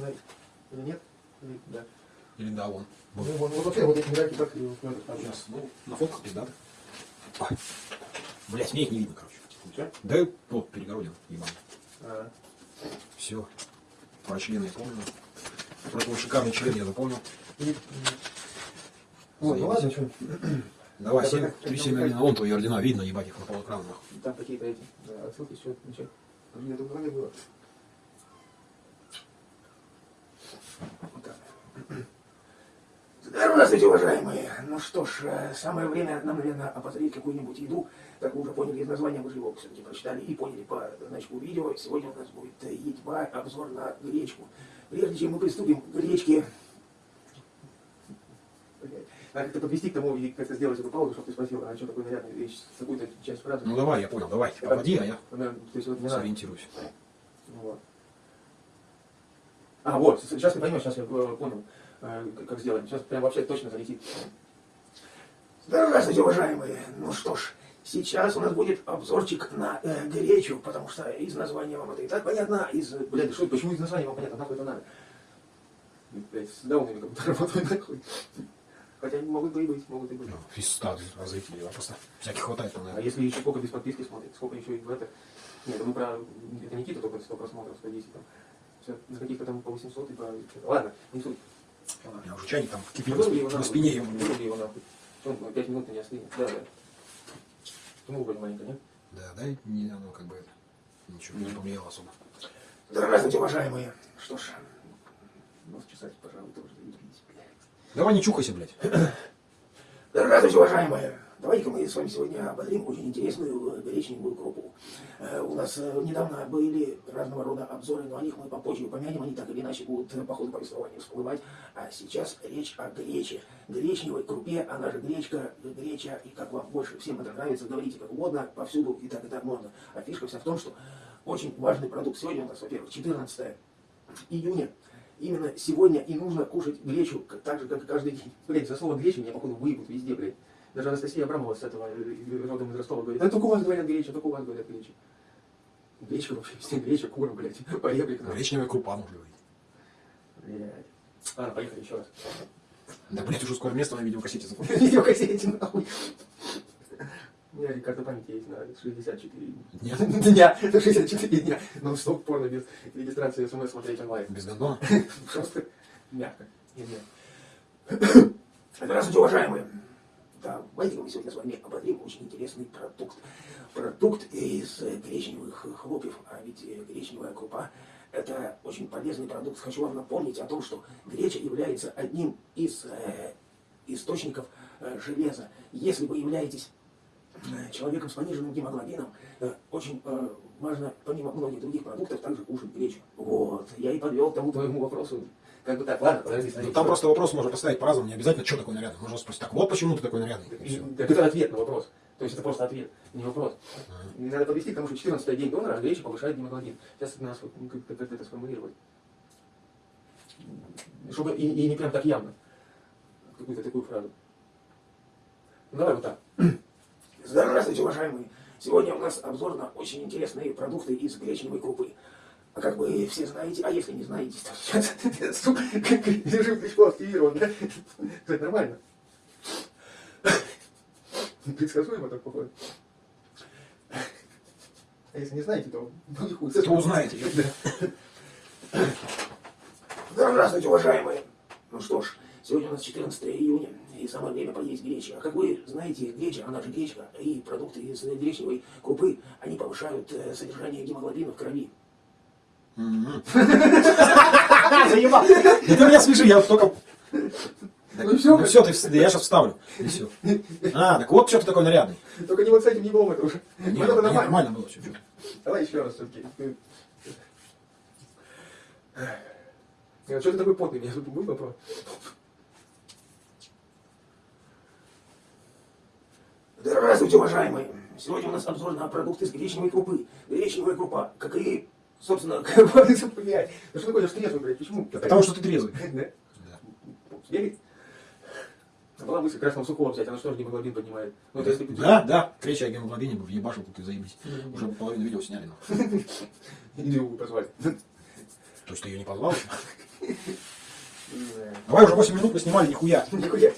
Смотри. Или нет? Или да. Или да, вон. Ну, вот, вот вообще вот эти медальки так и вот ставить. Сейчас, ну, на фотках пиздато. Ой. Блять, мне их не видно, короче. Ничего? Да вот перегородил, ебаный. А, Все. Про члены я помню. Про твой шикарный член я запомнил. Вот, ну ладно, что, Давай, Да, 7, как- 3, как 7 там на вон твои ордена, видно, ебать их на полэкрана. там какие-то эти да, отсылки, все, ничего. Это в голове было. Вот так. Здравствуйте, уважаемые. Ну что ж, э, самое время нам, наверное, обозреть какую-нибудь еду. Как вы уже поняли из названия, вы же его все-таки прочитали и поняли по значку видео. Сегодня у нас будет э, едьба, обзор на гречку. Прежде чем мы приступим к гречке, Блядь, Надо как-то подвести к тому и как-то сделать эту паузу, чтобы ты спросил, а что такое нарядная вещь, какую-то часть фразы. Ну давай, я понял, давай. Обводи, а я Она, то есть вот не надо. сориентируюсь. Вот. А, вот, сейчас ты поймешь, сейчас я э, понял, э, как- сделать. Сейчас прям вообще точно залетит. Здравствуйте, уважаемые. Ну что ж, сейчас у нас будет обзорчик на э, гречу, потому что из названия вам это и так понятно, а из... Блядь, что, почему из названия вам понятно, нахуй это надо? Блядь, с даунами как будто работают нахуй. Хотя они могут бы и быть, могут и быть. Ну, Фиста, разрытие, а просто всяких хватает, А наверное. если еще сколько без подписки смотрит, сколько еще и в это... Нет, ну мы про... Это Никита только 100 просмотров, 110 там. Все, на каких-то там по 800 и по... Ладно, не суть. У меня уже чайник там кипит на нахуй. спине. ему. Выруби его нахуй. Он 5 минут не остынет. Да, да. Ну, вроде маленько, нет? Да, да, не, оно как бы ничего не повлияло особо. Здравствуйте, уважаемые. Что ж, нос чесать, пожалуй, тоже. Давай не чухайся, блядь. Здравствуйте, уважаемые! Давайте-ка мы с вами сегодня ободрим очень интересную э, гречневую крупу. Э, У нас э, недавно были разного рода обзоры, но о них мы попозже упомянем, они так или иначе будут по ходу повествования всплывать. А сейчас речь о грече. Гречневой крупе, она же гречка, греча, и как вам больше всем это нравится, говорите как угодно, повсюду и так и так можно. А фишка вся в том, что очень важный продукт. Сегодня у нас, во-первых, 14 июня. Именно сегодня и нужно кушать гречу, так же, как и каждый день. Блять, за слово греча меня, походу, выебут везде, блядь. Даже Анастасия Абрамова с этого э, родом из Ростова говорит, да только у вас говорят греча, только у вас говорят греча. Гречка вообще, везде греча, кура, блядь, поехали к нам. Гречневая крупа, можно говорить. Блядь. Ладно, поехали еще раз. Да, блядь, уже скоро место на видеокассете закончится. Видеокассете, нахуй. У меня карта памяти есть на 64 Дня. дня. На 64 дня. Но стоп порно без регистрации смс смотреть онлайн. Без гондона. Просто мягко. и мягко. Здравствуйте, уважаемые. Давайте мы сегодня с вами обозрим очень интересный продукт. Продукт из э, гречневых хлопьев, а ведь э, гречневая крупа – это очень полезный продукт. Хочу вам напомнить о том, что греча является одним из э, источников э, железа. Если вы являетесь э, человеком с пониженным гемоглобином, э, очень э, важно, помимо многих других продуктов, также кушать гречу. Вот, я и подвел к тому твоему вопросу. Как бы так, ладно, подожди, Ну, смотри. там просто вопрос можно поставить по-разному, не обязательно, что такое нарядный. Можно спросить, так вот почему ты такой нарядный. И. Так это ответ на вопрос. То есть это просто ответ, не вопрос. И Надо подвести к тому, что 14 день донора, а греча повышает гемоглобин. Сейчас нас ну, как, как это сформулировать. Чтобы и, и не прям так явно. Какую-то такую фразу. Ну давай вот так. Здравствуйте, уважаемые. Сегодня у нас обзор на очень интересные продукты из гречневой крупы. А как вы все знаете, а если не знаете, то сейчас, режим Кличко активирован, да? Кстати, нормально. Предсказуемо так походу. А если не знаете, то ну и хуй. То узнаете. Здравствуйте, уважаемые. Ну что ж, сегодня у нас 14 июня, и самое время поесть гречи. А как вы знаете, греча, она же гречка, и продукты из гречневой крупы, они повышают э, содержание гемоглобина в крови. Заебал! Ты меня смеши, я только... Ну всё, Ну все, ты, я сейчас вставлю. И все. А, так вот что ты такой нарядный. Только не вот с этим не это уже. Не, Ну, это нормально. нормально было все. Давай еще раз все-таки. Что ты такой потный? Меня тут был вопрос. Здравствуйте, уважаемые! Сегодня у нас обзор на продукты из гречневой крупы. Гречневая крупа, как и, собственно, как блядь. Ну что такое, что трезвый, блядь? Почему? Потому что ты трезвый. Да? Да. Сбегай. Была мысль красного сухого взять, она что же гемоглобин поднимает? Ну, это если Да, да. Речь о гемоглобине бы въебашил, тут и заебись. Уже половину видео сняли. Или его позвали. То есть ты ее не позвал? Давай уже 8 минут поснимали, нихуя. Нихуя.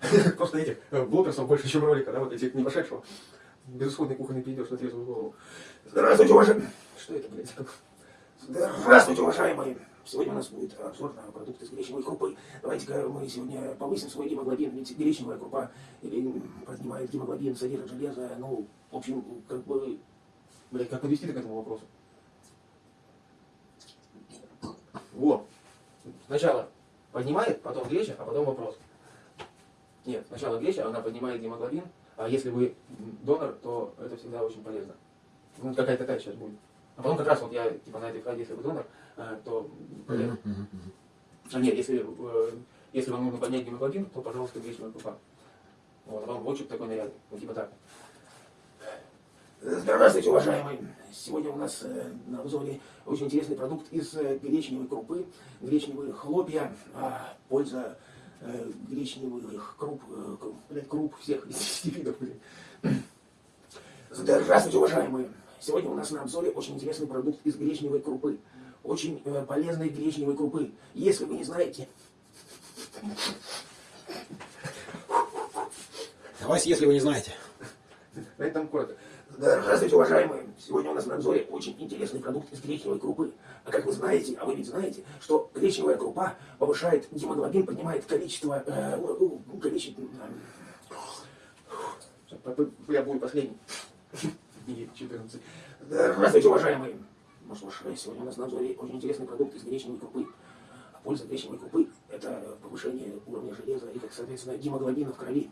Просто этих блогеров больше, чем ролика, да, вот этих не пошедшего. Безысходный кухонный пиздеж на трезвую голову. Здравствуйте, уважаемые. Что это, блядь? Здравствуйте, уважаемые. Сегодня у нас будет обзор на продукты из гречневой крупы. Давайте-ка мы сегодня повысим свой гемоглобин, ведь гречневая крупа или поднимает гемоглобин, содержит железо, ну, в общем, как бы, блядь, как подвести к этому вопросу? Вот. Сначала поднимает, потом греча, а потом вопрос. Нет, сначала греча, она поднимает гемоглобин, а если вы донор, то это всегда очень полезно. Ну, какая-то такая сейчас будет. А потом как раз вот я, типа, на этой фразе, если вы донор, э, то полезно. А нет, если, э, если вам нужно поднять гемоглобин, то, пожалуйста, гречневая крупа. Вот, а вам отчет такой нарядный. Вот типа так. Здравствуйте, уважаемые! Сегодня у нас э, на обзоре очень интересный продукт из гречневой крупы, гречневые хлопья, а, польза гречневых круп, э, к- блядь, круп всех из 10 видов, блядь. Здравствуйте, уважаемые! Сегодня у нас на обзоре очень интересный продукт из гречневой крупы, очень э, полезной гречневой крупы. Если вы не знаете, Давай, если вы не знаете. На этом коротко. Здравствуйте, уважаемые! Сегодня у нас на обзоре очень интересный продукт из гречневой крупы. А как вы знаете, а вы ведь знаете, что гречневая крупа повышает гемоглобин, поднимает количество... э, ну, ну, количество... Я буду последний. И 14. Здравствуйте, уважаемые! Ну что ж, сегодня у нас на обзоре очень интересный продукт из гречневой крупы. А польза гречневой крупы – это повышение уровня железа и, как соответственно, гемоглобина в крови.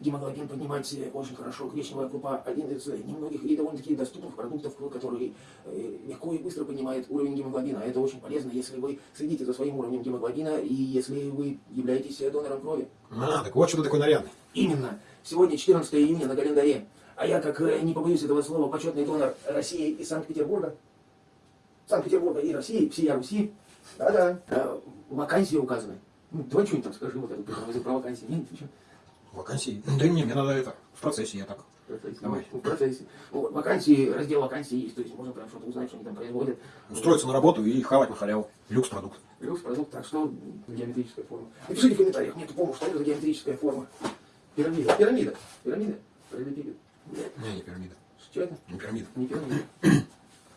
Гемоглобин поднимать э, очень хорошо. Гречневая крупа – один из э, немногих и довольно-таки доступных продуктов, который э, легко и быстро поднимает уровень гемоглобина. Это очень полезно, если вы следите за своим уровнем гемоглобина и если вы являетесь э, донором крови. А, так вот что ты такой нарядный. Именно. Сегодня 14 июня на календаре. А я, как не побоюсь этого слова, почетный донор России и Санкт-Петербурга. Санкт-Петербурга и России, всея Руси. Да-да. Вакансии указаны. Ну, давай что-нибудь там скажи, вот эту про вакансии. Нет, ничего. Вакансии. Да не, мне надо это. В процессе я так. В процессе. Давай. Ну, В процессе. Ну, вот, вакансии, раздел вакансий есть, то есть можно прям что-то узнать, что они там производят. Устроиться на работу и хавать на халяву. Люкс продукт. Плюс продукт, так что геометрическая форма. Напишите в комментариях, мне тупому, что это за геометрическая форма. Пирамида. Пирамида. Пирамида. Нет, Не, не пирамида. Что это? Не пирамида. Не пирамида.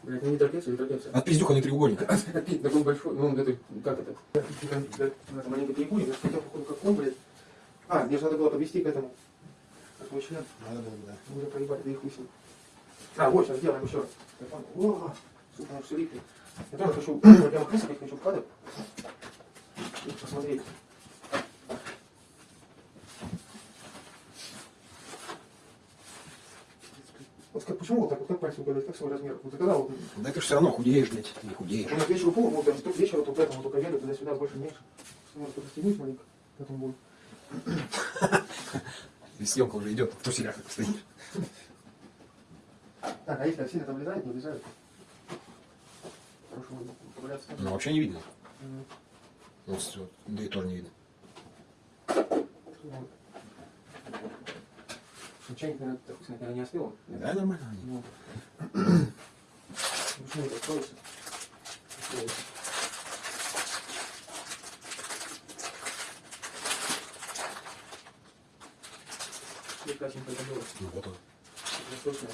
Блядь, ну не трапеция, не трапеция. От пиздюха не треугольник. Опять такой большой, ну он это, как это? Маленький треугольник, это походу как он, блядь. А, мне же надо было подвести к этому. Как мой член. Да, да, да. Мы уже проебали, да и хуй. А, вот, сейчас сделаем еще раз. Я. О, сука, все липнет. Я тоже хочу, прямо крысок, я хочу в кадр. И посмотреть. Вот как, почему вот так, вот как пальцем угадать, как свой размер? Вот когда вот, Да ты же все равно худеешь, блядь. Не худеешь. у нас вечеру пол, вот тут вечера, вот поэтому только веду, туда-сюда, больше меньше. Может, подстегнуть маленько, потом будет. И съемка уже идет. В труселях стоишь. Так, а если сильно там влезает, не влезает? Ну, вообще не видно. Мгм. Вот, всё. да и тоже не видно. Ну, Чайник, наверное, не остыл. Да, нормально. Ну, почему это откроется? Откроется. Как красивенько это было. Ну, вот он. Восточное.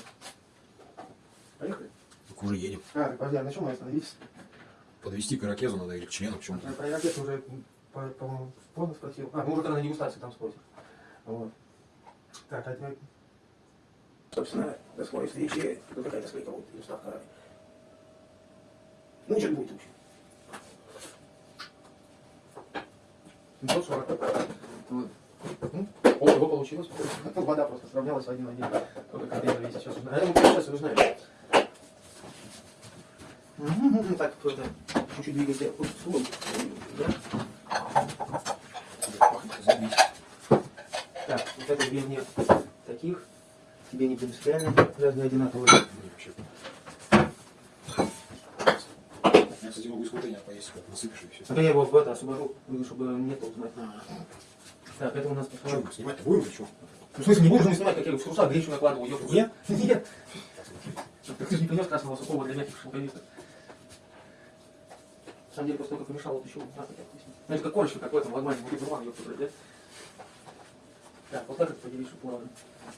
Поехали? Так уже А, а на чем мы остановились? Подвести к ирокезу надо или к члену, к чему-то. А Про ракет уже, по- по-моему, поздно спросил. А, мы уже когда на дегустации там спросим. Вот. Так, а теперь... Собственно, до скорой встречи. Тут какая-то склейка будет, или вставка. Ну, что будет вообще? 740. Вот. Ну, О, его получилось. Вода просто сравнялась один в один. Только контейнер весит. Сейчас узнаем. А, ну, сейчас и узнаем. Так, это чуть-чуть. Да? Забить. Так, вот это две мне таких. Тебе не принципиально. Разные одинаковые. Мне вообще. Я, кстати, могу из контейнера поесть, как насыпешь и все. А то я его в это освобожу, чтобы нет узнать. Так, это у нас Что, посмотрим. мы снимать-то будем или что? Ну, в смысле, не будешь не снимать, как я в курса гречу накладываю, ёпта. Нет? Нет. Так ты же не принес красного сухого для мягких шелковисток. Самом деле, после того, как помешал, вот еще вот так вот вкуснее. Знаете, как корочка, как в этом лагмане, будет рван, ёпта, блядь, да? Так, вот так это поделись, чтобы плавно.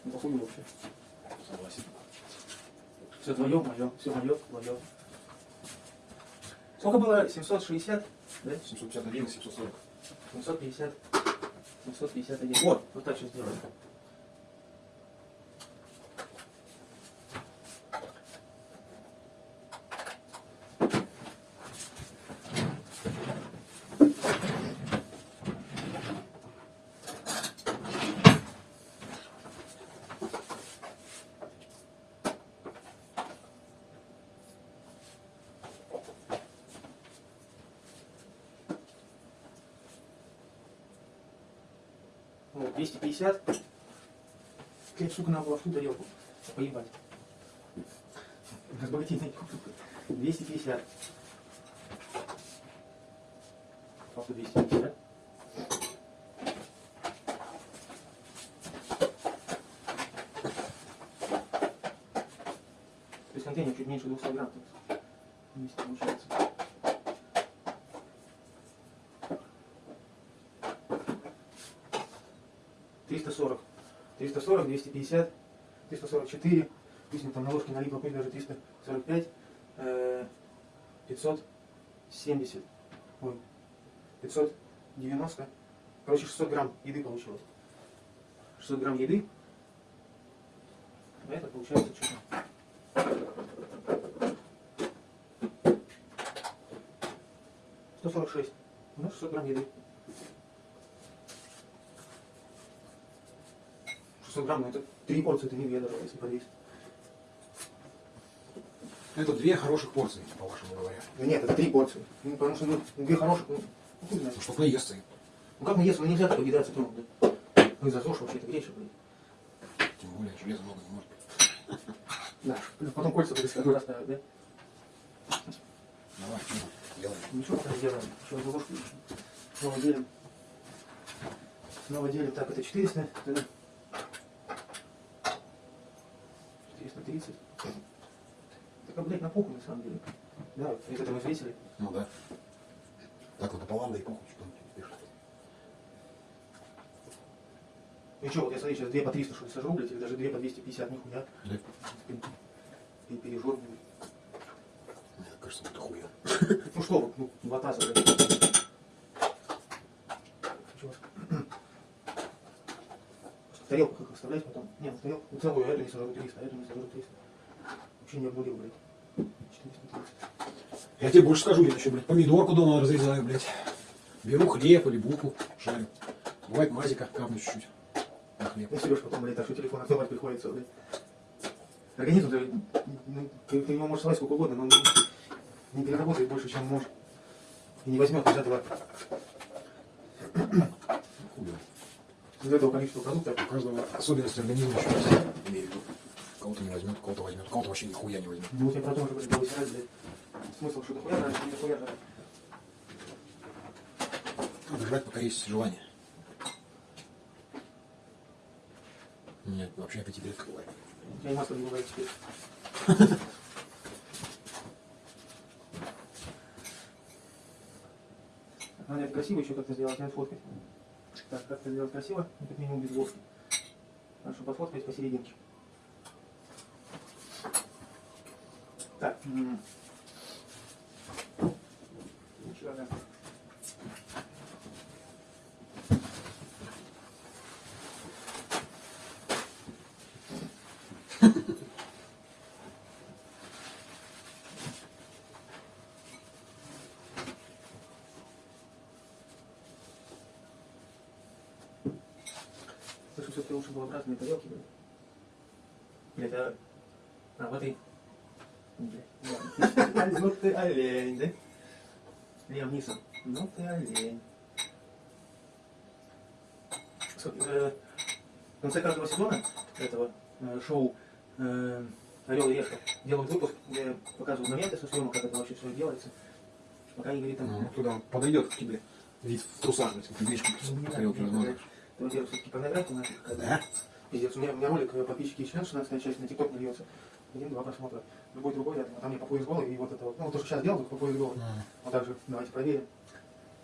Ну, похуй вообще. Согласен. Все твое, мое, все мое, твое. Сколько было? 760, да? 751 и 740. 750, 751. Вот, вот так сейчас сделаем. Вот, 250. Клеть, сука, надо было в ту тарелку. Поебать. Разбогатейный. 250. Папа 250. То есть контейнер чуть меньше 200 грамм. тут вместе получается. Триста сорок. Триста сорок, двести пятьдесят, триста сорок четыре. Пусть мне там на ложке налипло, пусть даже триста сорок пять. э, Пятьсот семьдесят. Ой. Пятьсот девяносто. Короче, 600 грамм еды получилось. 600 грамм еды. А это получается что-то. 146. Ну, 600 грамм еды. 600 грамм, ну это три порции, это не две даже, если подвесить. Это две хороших порции, по-вашему говоря. Ну нет, это три порции. Ну, потому что, ну, две хороших, ну, ну, хуй знает. Ну, чтоб наесться. Ну как если, ну нельзя так объедаться трудно, да? Ну из-за ЗОЖ вообще это греша, блин. Тем более, железа много не может быть. Да, потом кольца будешь одну расставить, да? Давай, ну, делаем. Ничего пока сделаем. Еще одну ложку. Снова делим. Снова делим. Так, это 400. Это 430. Так, блядь, на похуй на самом деле. Да, из этого взвесили. Ну да. Так вот, пополам, да и похуй, что пишут. Ну что, вот я смотри, сейчас 2 по 300 что ли сожру, блядь, или даже 2 по 250, нихуя. Да? И пережор, блядь. Мне кажется, это хуя. Ну что, вот, ну, два таза, блядь. Чего? В тарелку как оставлять потом? Нет, в тарелку. Ну, целую, эту не сожру 300, а эту не сожру 300. Вообще не обмурил, блядь. 430. Я тебе больше скажу, я еще, блядь, помидорку дома разрезаю, блядь. Беру хлеб или булку, жарю. Бывает мазика капну чуть-чуть на хлеб. Ну, Сереж потом, блядь, так что телефон открывать приходится, блядь. Организм, ты, ну, ты, ты его можешь слать сколько угодно, но он не, не переработает больше, чем может. И не возьмет из этого, Хуя. Из этого количества продуктов. У каждого особенности организма еще есть. Имею в виду. Кого-то не возьмет, кого-то возьмет, кого-то вообще нихуя не возьмет. Ну, вот я про то было сирать, блядь. Смысл, что дохуя жрать, не дохуя жрать. Надо жрать, пока есть желание. Меня вообще аппетит редко бывает. У меня и масло не бывает теперь. Надо это красиво еще как-то сделать, надо фоткать. Так, как-то сделать красиво, ну, как минимум без ложки. Хорошо, пофоткать посерединке. Так. Ничего, да. Слышу, все-таки лучше было в разные тарелки, блин. Блядь, а... А, в этой... Блядь, ладно. Ну ты олень, да? Лем Нисон. Ну ты олень. Э, В конце каждого сезона этого э, шоу э, Орел и Решка делают выпуск, где показывают моменты со съемок, как это вообще все делается. Пока не говорит там... Ну, туда он подойдет к тебе. Вид в трусах, блядь, как гречку Ну, не тарелки размазываешь. Это, во-первых, все-таки порнография наша какая-то. Да? Пиздец, у меня, у меня ролик подписчики член, 16 часть на ТикТок не льется. один-два просмотра. Любой другой рядом, а там я по пояс голый, и вот это вот, ну, то, что сейчас делал, по пояс голый. Вот так же, давайте проверим.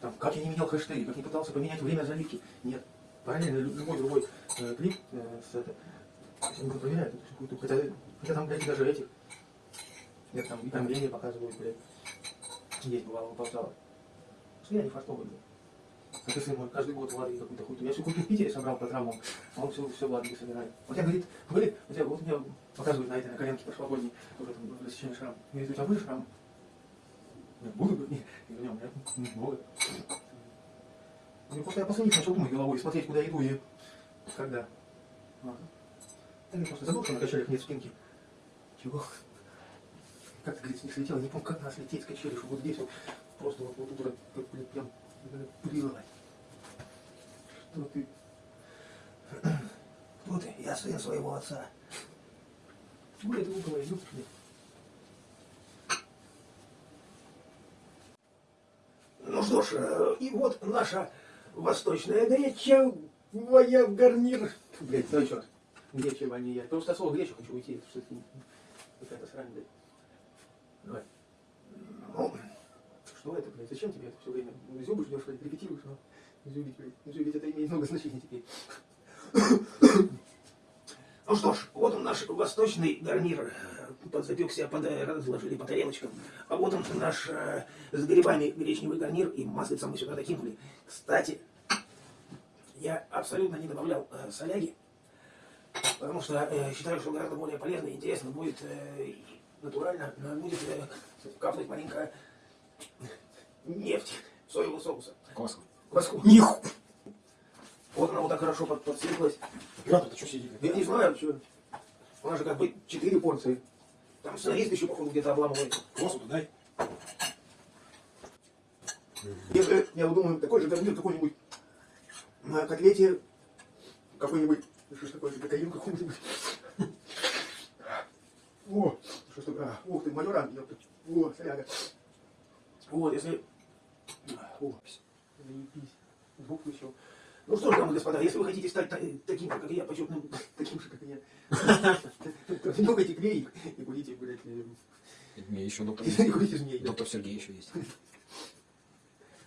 Там, как я не менял хэштеги, как не пытался поменять время заливки. Нет. Параллельно лю- любой другой э, клип э, с это. Я не проверяю тут какую-то, хотя, хотя там, блядь, даже этих. Нет, там уведомления показывают, блядь. Есть, бывало, выползало. Что я не фартовый, блядь. Как и сын мой, каждый год Влади какую-то хуйню. Я всю хуйню в Питере собрал по травмам, а он все, все Влади собирает. Вот я, говорит, говорит, у тебя, вот у меня показывает на этой, на коленке прошлогодней, тоже там рассеченный шрам. Говорит, у тебя будет шрам? Я буду, говорит, нет. Я говорю, «Не, у меня много. Ну, просто я последний начал думать головой, смотреть, куда иду и когда. Ага. Я просто забыл, что на качелях нет спинки. Чего? Как ты, говорит, не слетел? Я не помню, как надо слететь с качели, чтобы вот здесь вот, просто вот, вот вот, блин, прям, блин, Что ты? Кто ты? Я сын своего отца. Чего это идет? блин? Ну что ж, э, и вот наша восточная гречевая гарнир. Блядь, давай еще раз. Гречево, а не я. Просто от слова гречу хочу уйти, это что-то какая-то срань, блядь. Давай. Ну, Что это, блядь? Зачем тебе это все время? Ну, Зюбы ждешь, репетируешь, но зюбить, блядь. Это имеет много значений теперь. ну что ж, вот он наш восточный гарнир. Подзапекся, под, разложили по тарелочкам. А вот он наш э, с грибами гречневый гарнир и маслицем мы сюда докинули. Кстати, я абсолютно не добавлял э, соляги, потому что э, считаю, что гораздо более полезно и интересно будет э, натурально будет э, капнуть маленькая нефть соевого соуса. Кваску. Ниху. Вот она вот так хорошо под, подсыпалась. Оператор, ты что сидит? Я не знаю, что. У нас же как бы четыре порции. Там сценарист еще, походу, где-то обламывает. Квасу-то дай. Если, я вот думаю, такой же гарнир какой-нибудь на котлете, какой-нибудь, что ж такое, кокаин какой-нибудь. О, что ж такое, а, ух ты, майора, ёпта. О, соляга. Вот, если... О, Заебись. Буквы еще. Ну что ж, дамы и господа, если вы хотите стать та- таким же, как я, почетным, Таким же, как я. То Нюхайте клей и курите, блядь, э, Мне еще доктор, и курите змей. доктор Сергей еще есть.